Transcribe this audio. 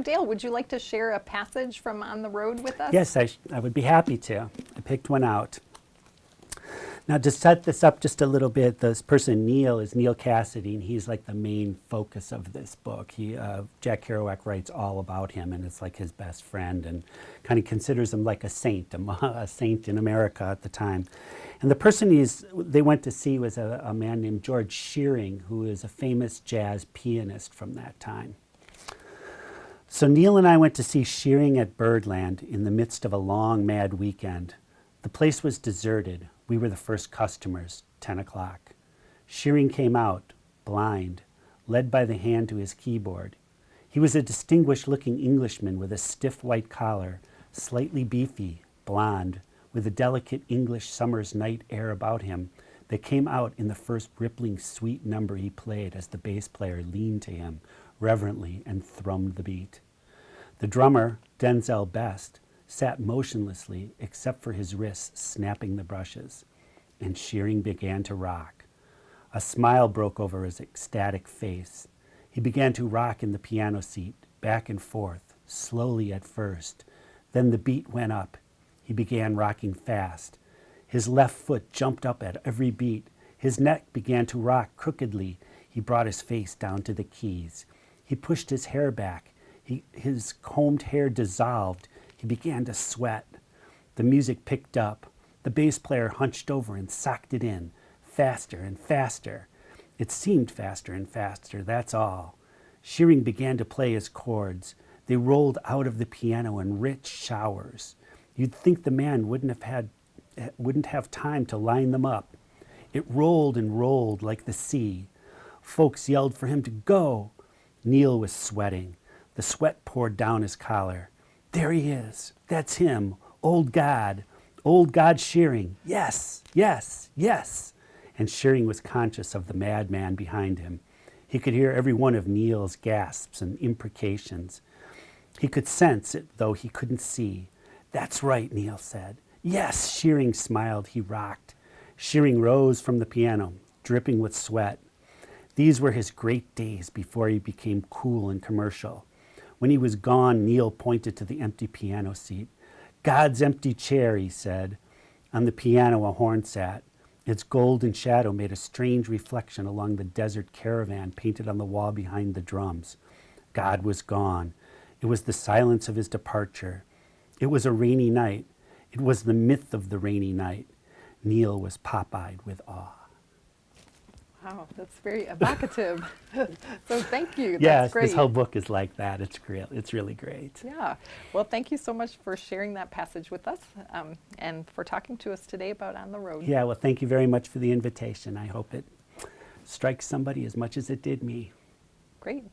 Dale, would you like to share a passage from On the Road with us? Yes, I, I would be happy to. I picked one out. Now, to set this up just a little bit, this person, Neal, is Neal Cassady, and he's like the main focus of this book. He, uh, Jack Kerouac writes all about him, and it's like his best friend, and kind of considers him like a saint, a, a saint in America at the time. And the person he's, they went to see was a, a man named George Shearing, who is a famous jazz pianist from that time. So Neal and I went to see Shearing at Birdland in the midst of a long, mad weekend. The place was deserted. We were the first customers, 10 o'clock. Shearing came out, blind, led by the hand to his keyboard. He was a distinguished looking Englishman with a stiff white collar, slightly beefy, blond, with a delicate English summer's night air about him that came out in the first rippling sweet number he played as the bass player leaned to him reverently and thrummed the beat. The drummer, Denzel Best, sat motionlessly except for his wrists snapping the brushes, and Shearing began to rock. A smile broke over his ecstatic face. He began to rock in the piano seat, back and forth, slowly at first. Then the beat went up. He began rocking fast. His left foot jumped up at every beat. His neck began to rock crookedly. He brought his face down to the keys. He pushed his hair back. He, his combed hair dissolved. He began to sweat. The music picked up. The bass player hunched over and socked it in, faster and faster. It seemed faster and faster, that's all. Shearing began to play his chords. They rolled out of the piano in rich showers. You'd think the man wouldn't have had wouldn't have time to line them up. It rolled and rolled like the sea. Folks yelled for him to go. Neal was sweating. The sweat poured down his collar. There he is. That's him. Old God. Old God Shearing. Yes, yes, yes. And Shearing was conscious of the madman behind him. He could hear every one of Neal's gasps and imprecations. He could sense it, though he couldn't see. That's right, Neal said. Yes, Shearing smiled. He rocked. Shearing rose from the piano, dripping with sweat. These were his great days before he became cool and commercial. When he was gone, Neal pointed to the empty piano seat. God's empty chair, he said. On the piano, a horn sat. Its golden shadow made a strange reflection along the desert caravan painted on the wall behind the drums. God was gone. It was the silence of his departure. It was a rainy night. It was the myth of the rainy night. Neal was pop-eyed with awe. Wow, that's very evocative. so thank you. That's yes, great. this whole book is like that. It's great. It's really great. Yeah. Well, thank you so much for sharing that passage with us um, and for talking to us today about On the Road. Yeah, well, thank you very much for the invitation. I hope it strikes somebody as much as it did me. Great.